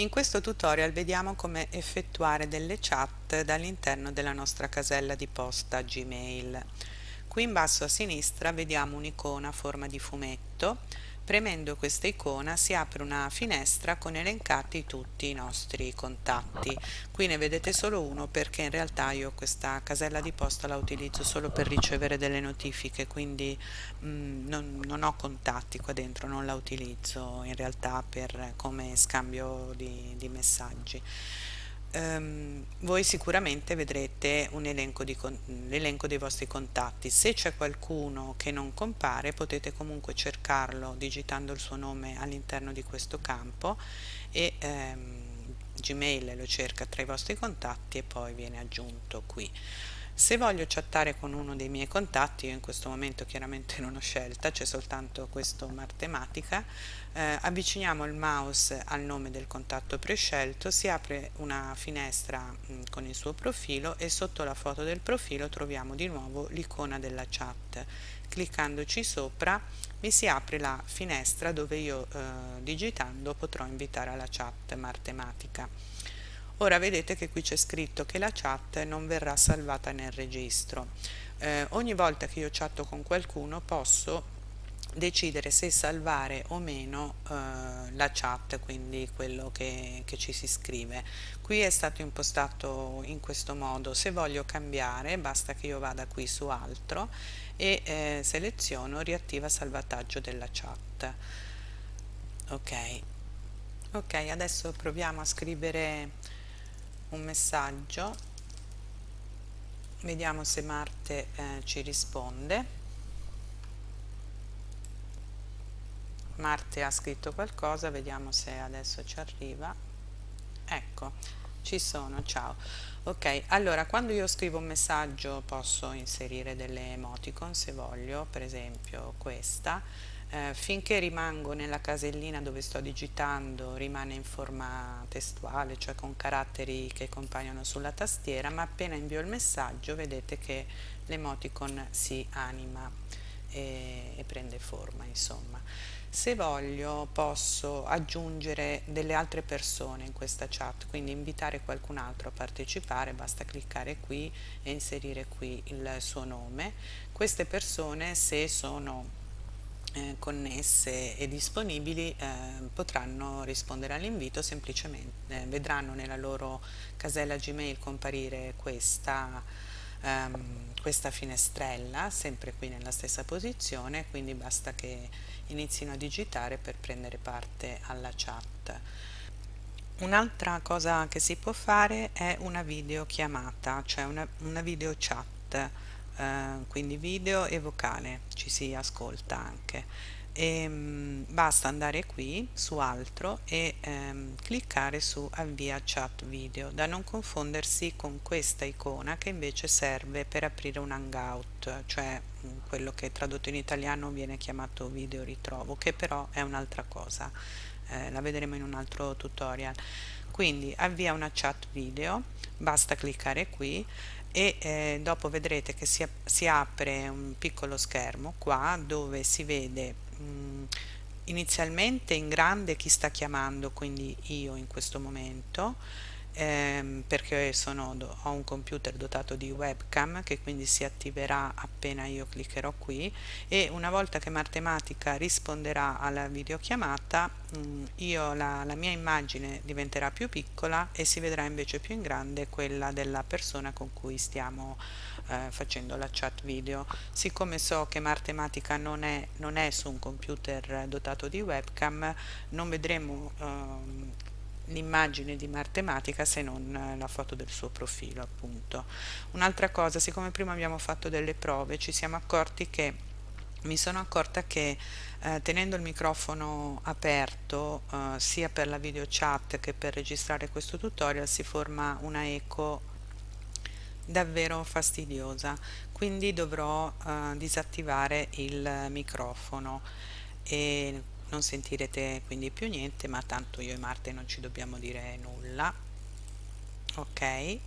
In questo tutorial vediamo come effettuare delle chat dall'interno della nostra casella di posta Gmail. Qui in basso a sinistra vediamo un'icona a forma di fumetto Premendo questa icona si apre una finestra con elencati tutti i nostri contatti. Qui ne vedete solo uno perché in realtà io questa casella di posta la utilizzo solo per ricevere delle notifiche, quindi mh, mm, non, non, ho contatti qua dentro, non la utilizzo in realtà per, come scambio di, di messaggi ehm, voi sicuramente vedrete un elenco, l'elenco dei vostri contatti. Se c'è qualcuno che non compare potete comunque cercarlo digitando il suo nome all'interno di questo campo e ehm, Gmail lo cerca tra i vostri contatti e poi viene aggiunto qui. Se voglio chattare con uno dei miei contatti, io in questo momento chiaramente non ho scelta, c'è soltanto questo Martematica, eh, avviciniamo il mouse al nome del contatto prescelto, si apre una finestra mh, mm, con il suo profilo e sotto la foto del profilo troviamo di nuovo l'icona della chat. Cliccandoci sopra mi si apre la finestra dove io eh, digitando potrò invitare alla chat Martematica. Ora vedete che qui c'è scritto che la chat non verrà salvata nel registro. Eh, ogni volta che io chatto con qualcuno posso decidere se salvare o meno eh, la chat, quindi quello che, che, ci si scrive. Qui è stato impostato in questo modo, se voglio cambiare basta che io vada qui su altro e eh, seleziono riattiva salvataggio della chat. Ok, ok adesso proviamo a scrivere un messaggio. Vediamo se Marte eh, ci risponde. Marte ha scritto qualcosa vediamo se adesso ci arriva. Ecco ci sono ciao. Ok allora quando io scrivo un messaggio posso inserire delle emoticon se voglio per esempio questa eh, finché rimango nella casellina dove sto digitando rimane in forma testuale, cioè con caratteri che compaiono sulla tastiera, ma appena invio il messaggio vedete che l'emoticon si anima e, e prende forma, insomma. Se voglio posso aggiungere delle altre persone in questa chat, quindi invitare qualcun altro a partecipare, basta cliccare qui e inserire qui il suo nome. Queste persone se sono eh, connesse e disponibili eh, potranno rispondere all'invito semplicemente eh, vedranno nella loro casella gmail comparire questa, ehm, questa finestrella sempre qui nella stessa posizione quindi basta che inizino a digitare per prendere parte alla chat. Un'altra cosa che si può fare è una videochiamata cioè una, una video chat eh, quindi video e vocale ci si ascolta anche. E, mh, basta andare qui su altro e ehm, cliccare su avvia chat video da non confondersi con questa icona che invece serve per aprire un hangout cioè mh, quello che tradotto in italiano viene chiamato video ritrovo che però è un'altra cosa. Eh, la vedremo in un altro tutorial. Quindi avvia una chat video basta cliccare qui e eh, dopo vedrete che si, si, apre un piccolo schermo qua dove si vede mh, mm, inizialmente in grande chi sta chiamando quindi io in questo momento ehm, perché sono, ho un computer dotato di webcam che quindi si attiverà appena io cliccherò qui e una volta che Martematica risponderà alla videochiamata mh, mm, io la, la mia immagine diventerà più piccola e si vedrà invece più in grande quella della persona con cui stiamo eh, facendo la chat video. Siccome so che Martematica non è, non è su un computer dotato di webcam non vedremo eh, l'immagine di Martematica se non la foto del suo profilo appunto. Un'altra cosa siccome prima abbiamo fatto delle prove ci siamo accorti che mi sono accorta che eh, tenendo il microfono aperto eh, sia per la video chat che per registrare questo tutorial si forma una eco davvero fastidiosa. Quindi dovrò eh, disattivare il microfono. E non sentirete quindi più niente ma tanto io e Marte non ci dobbiamo dire nulla. Ok